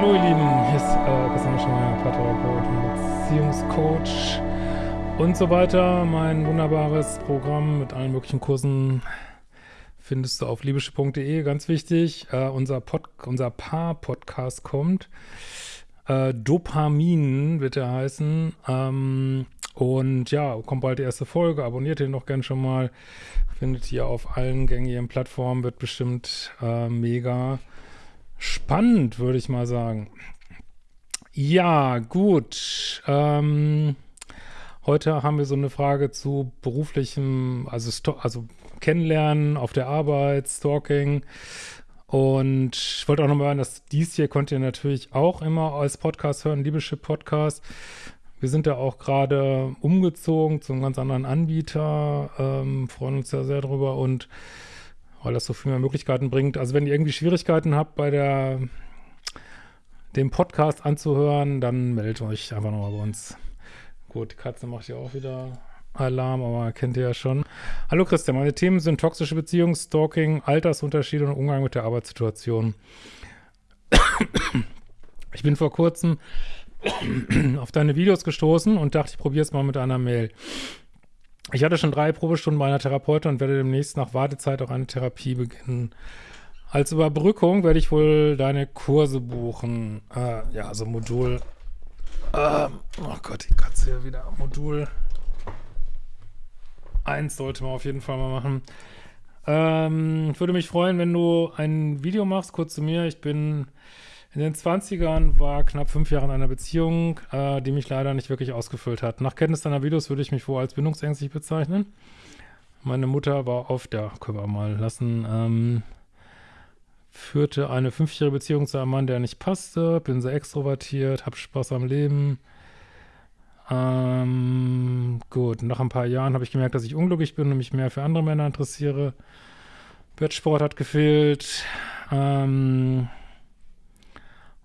hallo ihr Lieben, hier ist äh, Christian Schmeier, Paartherapeut und Beziehungscoach und so weiter. Mein wunderbares Programm mit allen möglichen Kursen findest du auf liebische.de, ganz wichtig. Äh, unser unser Paar-Podcast kommt. Äh, Dopamin wird er heißen. Ähm, und ja, kommt bald die erste Folge. Abonniert den doch gern schon mal. Findet ihr auf allen gängigen Plattformen. Wird bestimmt äh, mega spannend, würde ich mal sagen. Ja, gut. Ähm, heute haben wir so eine Frage zu beruflichem, also, also Kennenlernen auf der Arbeit, Stalking. Und ich wollte auch nochmal sagen, dass dies hier könnt ihr natürlich auch immer als Podcast hören, Liebeschip Podcast. Wir sind da auch gerade umgezogen zu einem ganz anderen Anbieter, ähm, freuen uns ja sehr drüber und weil das so viel mehr Möglichkeiten bringt. Also wenn ihr irgendwie Schwierigkeiten habt bei der dem Podcast anzuhören, dann meldet euch einfach nochmal bei uns. Gut, die Katze macht ja auch wieder Alarm, aber kennt ihr ja schon. Hallo Christian, meine Themen sind toxische Beziehungen, Stalking, Altersunterschiede und Umgang mit der Arbeitssituation. Ich bin vor kurzem auf deine Videos gestoßen und dachte, ich probiere es mal mit einer Mail. Ich hatte schon drei Probestunden bei einer Therapeutin und werde demnächst nach Wartezeit auch eine Therapie beginnen. Als Überbrückung werde ich wohl deine Kurse buchen. Äh, ja, also Modul. Äh, oh Gott, die Katze hier wieder. Modul 1 sollte man auf jeden Fall mal machen. Ähm, ich würde mich freuen, wenn du ein Video machst, kurz zu mir. Ich bin in den 20ern war knapp fünf Jahre in einer Beziehung, äh, die mich leider nicht wirklich ausgefüllt hat. Nach Kenntnis deiner Videos würde ich mich wohl als bindungsängstlich bezeichnen. Meine Mutter war oft, ja, können wir mal lassen, ähm, führte eine fünfjährige Beziehung zu einem Mann, der nicht passte, bin sehr extrovertiert, hab Spaß am Leben. Ähm, gut, nach ein paar Jahren habe ich gemerkt, dass ich unglücklich bin und mich mehr für andere Männer interessiere. Bettsport hat gefehlt. Ähm,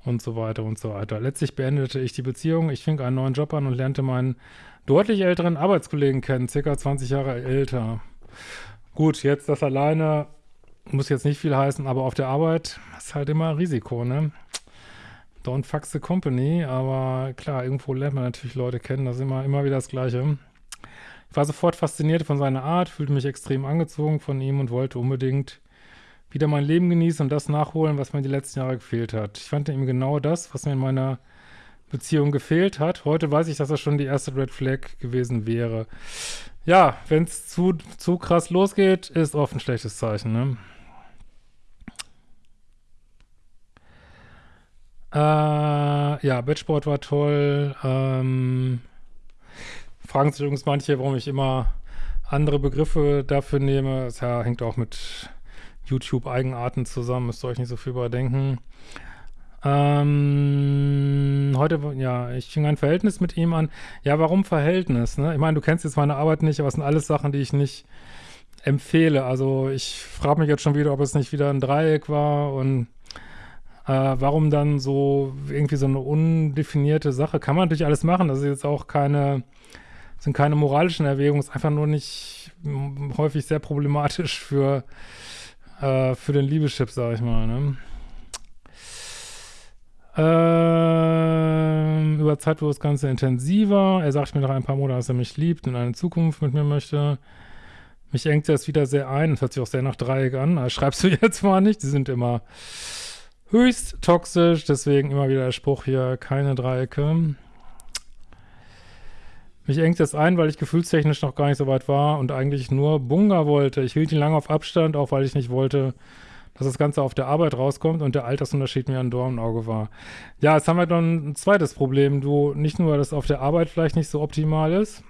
und so weiter und so weiter. Letztlich beendete ich die Beziehung, ich fing einen neuen Job an und lernte meinen deutlich älteren Arbeitskollegen kennen, circa 20 Jahre älter. Gut, jetzt das alleine muss jetzt nicht viel heißen, aber auf der Arbeit ist halt immer Risiko, ne? Don't fuck the company, aber klar, irgendwo lernt man natürlich Leute kennen, das ist immer, immer wieder das Gleiche. Ich war sofort fasziniert von seiner Art, fühlte mich extrem angezogen von ihm und wollte unbedingt wieder mein Leben genießen und das nachholen, was mir die letzten Jahre gefehlt hat. Ich fand ihm genau das, was mir in meiner Beziehung gefehlt hat. Heute weiß ich, dass das schon die erste Red Flag gewesen wäre. Ja, wenn es zu, zu krass losgeht, ist oft ein schlechtes Zeichen, ne? Äh, ja, Bettsport war toll. Ähm, fragen sich übrigens manche, warum ich immer andere Begriffe dafür nehme. Das ja, hängt auch mit YouTube-Eigenarten zusammen, müsst ihr euch nicht so viel überdenken. Ähm, heute, ja, ich fing ein Verhältnis mit ihm an. Ja, warum Verhältnis? Ne? Ich meine, du kennst jetzt meine Arbeit nicht, aber es sind alles Sachen, die ich nicht empfehle. Also ich frage mich jetzt schon wieder, ob es nicht wieder ein Dreieck war und äh, warum dann so irgendwie so eine undefinierte Sache. Kann man natürlich alles machen. Das ist jetzt auch keine, sind keine moralischen Erwägungen, ist einfach nur nicht häufig sehr problematisch für äh, für den Liebeschip, sag ich mal, ne? Ähm, über Zeit wurde das Ganze intensiver. Er sagt mir nach ein paar Monaten, dass er mich liebt und eine Zukunft mit mir möchte. Mich engt das wieder sehr ein. Das hört sich auch sehr nach Dreieck an. Das schreibst du jetzt mal nicht. Die sind immer höchst toxisch. Deswegen immer wieder der Spruch hier, keine Dreiecke. Mich engt es ein, weil ich gefühlstechnisch noch gar nicht so weit war und eigentlich nur Bunga wollte. Ich hielt ihn lange auf Abstand, auch weil ich nicht wollte, dass das Ganze auf der Arbeit rauskommt und der Altersunterschied mir ein Dorn im Auge war. Ja, jetzt haben wir dann ein zweites Problem. Du, nicht nur, dass auf der Arbeit vielleicht nicht so optimal ist,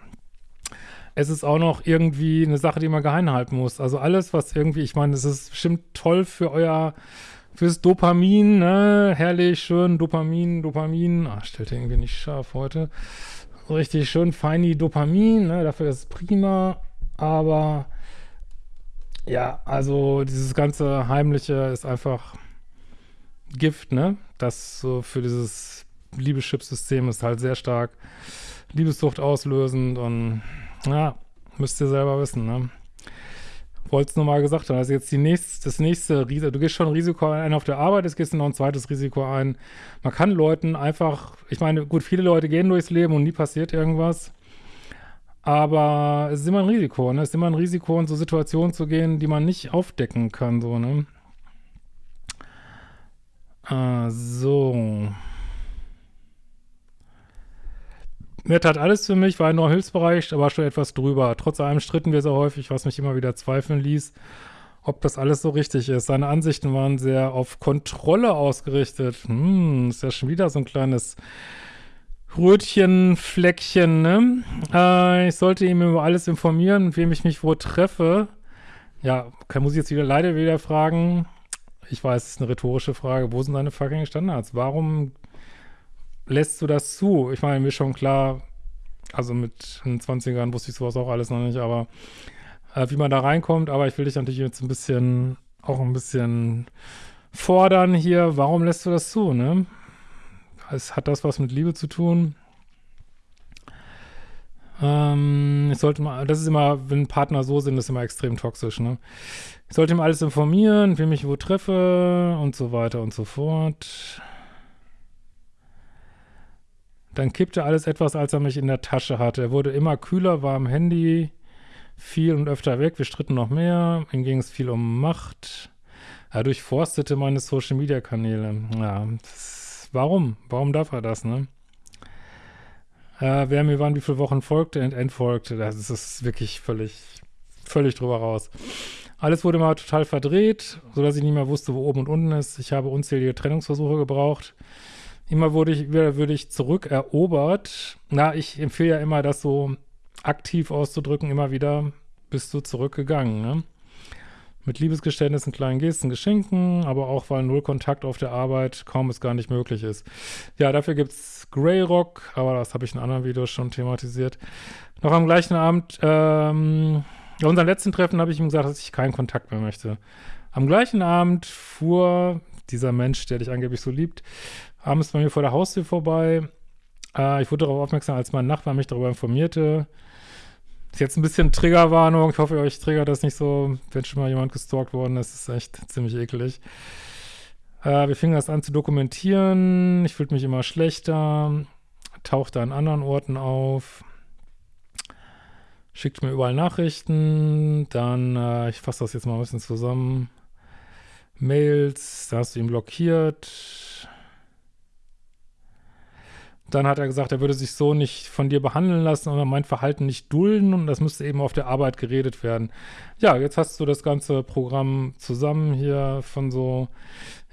es ist auch noch irgendwie eine Sache, die man geheim halten muss. Also alles, was irgendwie, ich meine, es ist bestimmt toll für euer, fürs Dopamin, ne? Herrlich, schön, Dopamin, Dopamin. Ah, stellt irgendwie nicht scharf heute richtig schön feini Dopamin, ne? dafür ist es prima, aber ja, also dieses ganze Heimliche ist einfach Gift, ne? Das so für dieses Liebeschip-System ist halt sehr stark Liebessucht auslösend und ja, müsst ihr selber wissen, ne? Wollte es nur mal gesagt haben. Also jetzt die nächste, das nächste Risiko, du gehst schon ein Risiko ein auf der Arbeit, jetzt gehst du noch ein zweites Risiko ein. Man kann Leuten einfach, ich meine, gut, viele Leute gehen durchs Leben und nie passiert irgendwas. Aber es ist immer ein Risiko, ne? Es ist immer ein Risiko, in so Situationen zu gehen, die man nicht aufdecken kann, so, ne? Ah, so. Nett hat alles für mich, war nur Hilfsbereich, aber schon etwas drüber. Trotz allem stritten wir sehr häufig, was mich immer wieder zweifeln ließ, ob das alles so richtig ist. Seine Ansichten waren sehr auf Kontrolle ausgerichtet. Hm, ist ja schon wieder so ein kleines Rötchenfleckchen, ne? Äh, ich sollte ihm über alles informieren, mit wem ich mich wo treffe. Ja, muss ich jetzt wieder leider wieder fragen. Ich weiß, es ist eine rhetorische Frage. Wo sind deine fucking Standards? Warum lässt du das zu? Ich meine, mir schon klar, also mit den 20ern wusste ich sowas auch alles noch nicht, aber äh, wie man da reinkommt, aber ich will dich natürlich jetzt ein bisschen, auch ein bisschen fordern hier. Warum lässt du das zu, ne? Es hat das was mit Liebe zu tun. Ähm, ich sollte mal, das ist immer, wenn Partner so sind, das ist immer extrem toxisch, ne? Ich sollte ihm alles informieren, wie mich wo treffe und so weiter und so fort. Dann kippte alles etwas, als er mich in der Tasche hatte. Er wurde immer kühler, war am Handy viel und öfter weg. Wir stritten noch mehr. Ihm ging es viel um Macht. Er durchforstete meine Social-Media-Kanäle. Ja, warum? Warum darf er das, ne? Äh, wer mir wann wie viele Wochen folgte und entfolgte, das ist wirklich völlig, völlig drüber raus. Alles wurde mal total verdreht, sodass ich nicht mehr wusste, wo oben und unten ist. Ich habe unzählige Trennungsversuche gebraucht. Immer wurde ich, würde ich zurückerobert. Na, ich empfehle ja immer, das so aktiv auszudrücken, immer wieder bist du zurückgegangen, ne? Mit Liebesgeständnissen, kleinen Gesten, Geschenken, aber auch, weil null Kontakt auf der Arbeit kaum es gar nicht möglich ist. Ja, dafür gibt's Grey Rock, aber das habe ich in anderen Videos schon thematisiert. Noch am gleichen Abend, ähm, bei unserem letzten Treffen habe ich ihm gesagt, dass ich keinen Kontakt mehr möchte. Am gleichen Abend fuhr dieser Mensch, der dich angeblich so liebt, abends bei mir vor der Haustür vorbei. Äh, ich wurde darauf aufmerksam, als mein Nachbar mich darüber informierte. Ist jetzt ein bisschen Triggerwarnung. Ich hoffe, euch triggert das nicht so, wenn schon mal jemand gestalkt worden ist. Ist echt ziemlich eklig. Äh, wir fingen das an zu dokumentieren. Ich fühlte mich immer schlechter. Tauchte an anderen Orten auf. Schickt mir überall Nachrichten. Dann, äh, ich fasse das jetzt mal ein bisschen zusammen. Mails, da hast du ihn blockiert. Dann hat er gesagt, er würde sich so nicht von dir behandeln lassen oder mein Verhalten nicht dulden und das müsste eben auf der Arbeit geredet werden. Ja, jetzt hast du das ganze Programm zusammen hier von so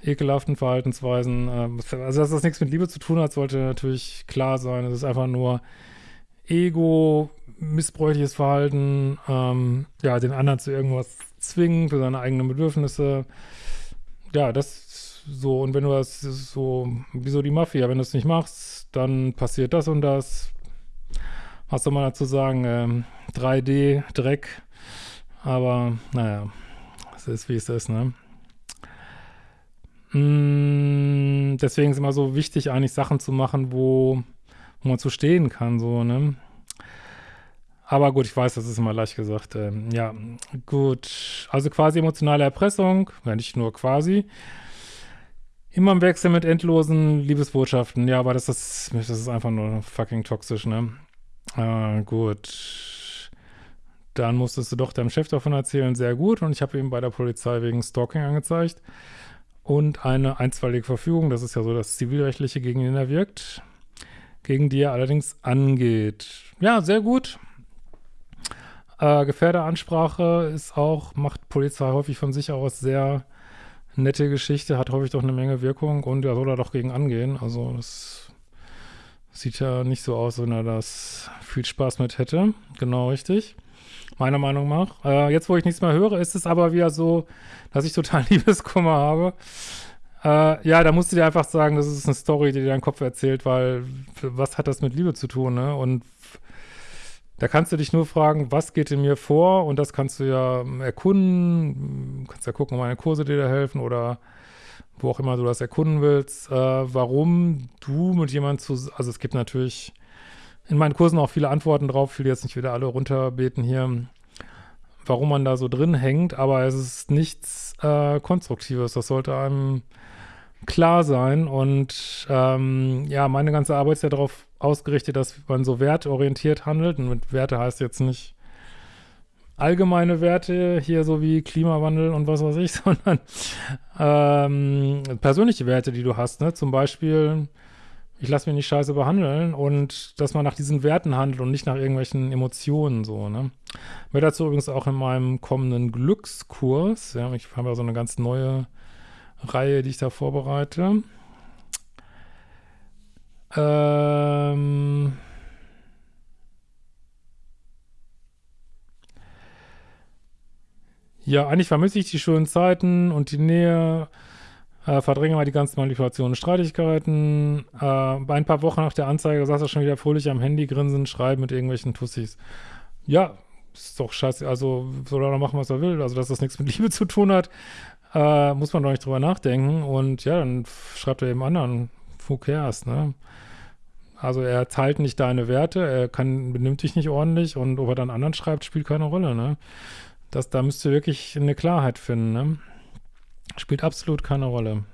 ekelhaften Verhaltensweisen. Ähm, also, dass das nichts mit Liebe zu tun hat, sollte natürlich klar sein. Es ist einfach nur Ego, missbräuchliches Verhalten, ähm, ja, den anderen zu irgendwas zwingen für seine eigenen Bedürfnisse. Ja, das so, und wenn du das so, wie so die Mafia, wenn du es nicht machst, dann passiert das und das. Was soll man dazu sagen? Ähm, 3D, Dreck. Aber, naja, es ist, wie es ist, ne? Mm, deswegen ist immer so wichtig, eigentlich Sachen zu machen, wo, wo man zu stehen kann, so, ne? Aber gut, ich weiß, das ist immer leicht gesagt. Ähm, ja, gut. Also quasi emotionale Erpressung, ja nicht nur quasi. Immer im Wechsel mit endlosen Liebesbotschaften. Ja, aber das ist, das ist einfach nur fucking toxisch, ne? Äh, gut. Dann musstest du doch deinem Chef davon erzählen. Sehr gut. Und ich habe ihn bei der Polizei wegen Stalking angezeigt. Und eine einstweilige Verfügung, das ist ja so das Zivilrechtliche, gegen ihn er wirkt. Gegen die er allerdings angeht. Ja, sehr gut. Äh, Gefährderansprache ist auch, macht Polizei häufig von sich aus sehr nette Geschichte, hat häufig doch eine Menge Wirkung und er soll da doch gegen angehen. Also das sieht ja nicht so aus, wenn er das viel Spaß mit hätte. Genau richtig. Meiner Meinung nach. Äh, jetzt, wo ich nichts mehr höre, ist es aber wieder so, dass ich total Liebeskummer habe. Äh, ja, da musst du dir einfach sagen, das ist eine Story, die dir dein Kopf erzählt, weil was hat das mit Liebe zu tun, ne? Und da kannst du dich nur fragen, was geht in mir vor? Und das kannst du ja erkunden. Du kannst ja gucken, ob meine Kurse dir da helfen oder wo auch immer du das erkunden willst. Äh, warum du mit jemandem zu, also es gibt natürlich in meinen Kursen auch viele Antworten drauf. Ich will jetzt nicht wieder alle runterbeten hier. warum man da so drin hängt, aber es ist nichts äh, Konstruktives. Das sollte einem klar sein. Und ähm, ja, meine ganze Arbeit ist ja darauf ausgerichtet, dass man so wertorientiert handelt. Und mit Werte heißt jetzt nicht allgemeine Werte, hier so wie Klimawandel und was weiß ich, sondern ähm, persönliche Werte, die du hast. Ne? Zum Beispiel, ich lasse mich nicht scheiße behandeln und dass man nach diesen Werten handelt und nicht nach irgendwelchen Emotionen so. Ne? Mir dazu übrigens auch in meinem kommenden Glückskurs. Ja, ich habe ja so eine ganz neue Reihe, die ich da vorbereite. Ähm ja, eigentlich vermisse ich die schönen Zeiten und die Nähe. Äh, verdränge mal die ganzen Manipulationen und Streitigkeiten. Äh, ein paar Wochen nach der Anzeige saß er schon wieder fröhlich am Handy grinsen, schreiben mit irgendwelchen Tussis. Ja, ist doch scheiße. Also soll er machen, was er will. Also, dass das nichts mit Liebe zu tun hat, äh, muss man doch nicht drüber nachdenken. Und ja, dann schreibt er eben anderen, who cares, ne? Also er teilt nicht deine Werte, er kann, benimmt dich nicht ordentlich und ob er dann anderen schreibt, spielt keine Rolle, ne? Das, da müsst ihr wirklich eine Klarheit finden, ne? Spielt absolut keine Rolle.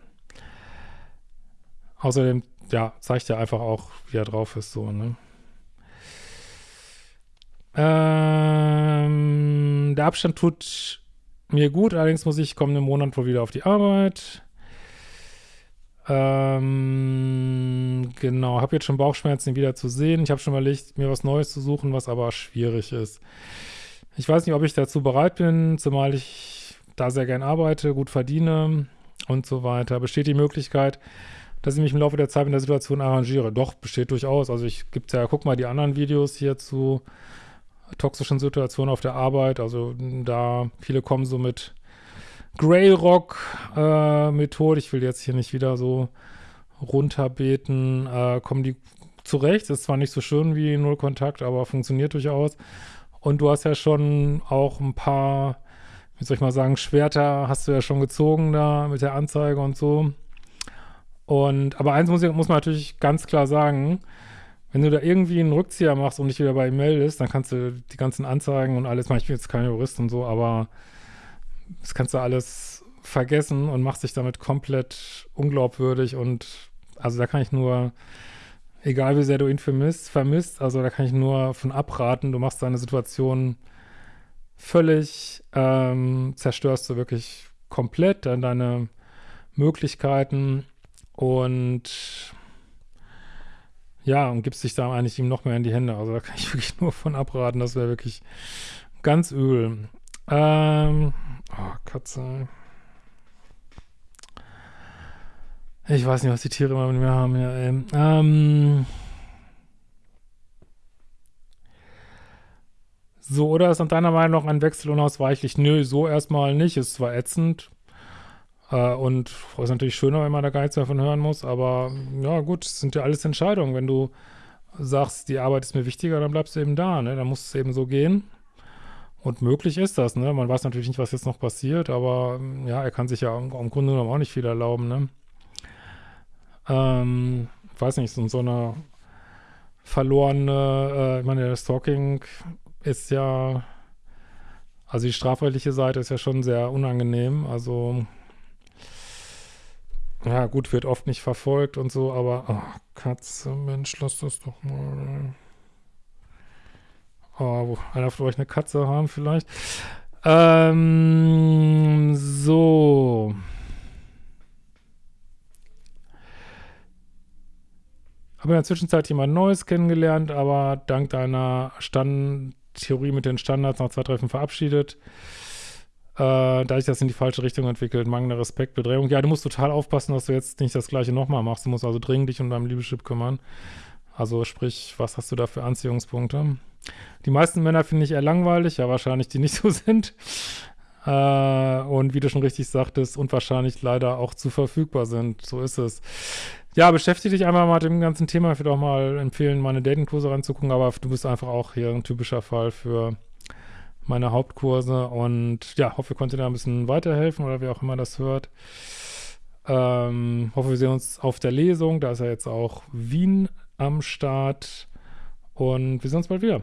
Außerdem, ja, zeigt er einfach auch, wie er drauf ist, so, ne? Ähm, der Abstand tut mir gut, allerdings muss ich kommenden Monat wohl wieder auf die Arbeit. Ähm, genau, habe jetzt schon Bauchschmerzen, ihn wieder zu sehen. Ich habe schon überlegt, mir was Neues zu suchen, was aber schwierig ist. Ich weiß nicht, ob ich dazu bereit bin, zumal ich da sehr gern arbeite, gut verdiene und so weiter. Besteht die Möglichkeit, dass ich mich im Laufe der Zeit in der Situation arrangiere? Doch, besteht durchaus. Also ich gibt ja, guck mal die anderen Videos hier zu toxischen Situationen auf der Arbeit. Also da, viele kommen so mit Grey Rock äh. Ich will jetzt hier nicht wieder so runterbeten. Äh, kommen die zurecht. Ist zwar nicht so schön wie Null Kontakt, aber funktioniert durchaus. Und du hast ja schon auch ein paar, wie soll ich mal sagen, Schwerter hast du ja schon gezogen da mit der Anzeige und so. Und, aber eins muss, muss man natürlich ganz klar sagen, wenn du da irgendwie einen Rückzieher machst und dich wieder bei ihm meldest, dann kannst du die ganzen Anzeigen und alles, ich bin jetzt kein Jurist und so, aber das kannst du alles vergessen und machst dich damit komplett unglaubwürdig und also da kann ich nur, egal wie sehr du ihn vermisst, vermisst, also da kann ich nur von abraten, du machst deine Situation völlig, ähm, zerstörst du wirklich komplett deine Möglichkeiten und ja, und gibst dich da eigentlich ihm noch mehr in die Hände. Also da kann ich wirklich nur von abraten. Das wäre wirklich ganz übel. Ähm, oh, Katze. Ich weiß nicht, was die Tiere immer mit mir haben. Ja, ey. Ähm, so, oder ist nach deiner Meinung noch ein Wechsel unausweichlich? Nö, so erstmal nicht. Ist zwar ätzend, äh, und ist natürlich schöner, wenn man da gar nichts mehr von hören muss, aber ja gut, es sind ja alles Entscheidungen. Wenn du sagst, die Arbeit ist mir wichtiger, dann bleibst du eben da, ne? Dann muss es eben so gehen. Und möglich ist das, ne? Man weiß natürlich nicht, was jetzt noch passiert, aber ja, er kann sich ja im, im Grunde genommen auch nicht viel erlauben, ne? Ähm, weiß nicht, so, so eine verlorene, äh, ich meine, der Stalking ist ja, also die strafrechtliche Seite ist ja schon sehr unangenehm, also ja, gut, wird oft nicht verfolgt und so, aber oh, Katze, Mensch, lass das doch mal. Oh, einer von euch eine Katze haben vielleicht. Ähm, so. Habe in der Zwischenzeit jemand Neues kennengelernt, aber dank deiner Stand Theorie mit den Standards nach zwei Treffen verabschiedet äh, da sich das in die falsche Richtung entwickelt, mangelnder Respekt, Bedrängung. Ja, du musst total aufpassen, dass du jetzt nicht das Gleiche nochmal machst. Du musst also dringend dich um dein Liebeschip kümmern. Also sprich, was hast du da für Anziehungspunkte? Die meisten Männer finde ich eher langweilig, ja wahrscheinlich, die nicht so sind. Äh, und wie du schon richtig sagtest, unwahrscheinlich leider auch zu verfügbar sind. So ist es. Ja, beschäftige dich einmal mal mit dem ganzen Thema. Ich würde auch mal empfehlen, meine Datingkurse ranzugucken, aber du bist einfach auch hier ein typischer Fall für meine Hauptkurse und ja, hoffe, ihr konntet da ein bisschen weiterhelfen oder wer auch immer das hört. Ähm, hoffe, wir sehen uns auf der Lesung. Da ist ja jetzt auch Wien am Start und wir sehen uns bald wieder.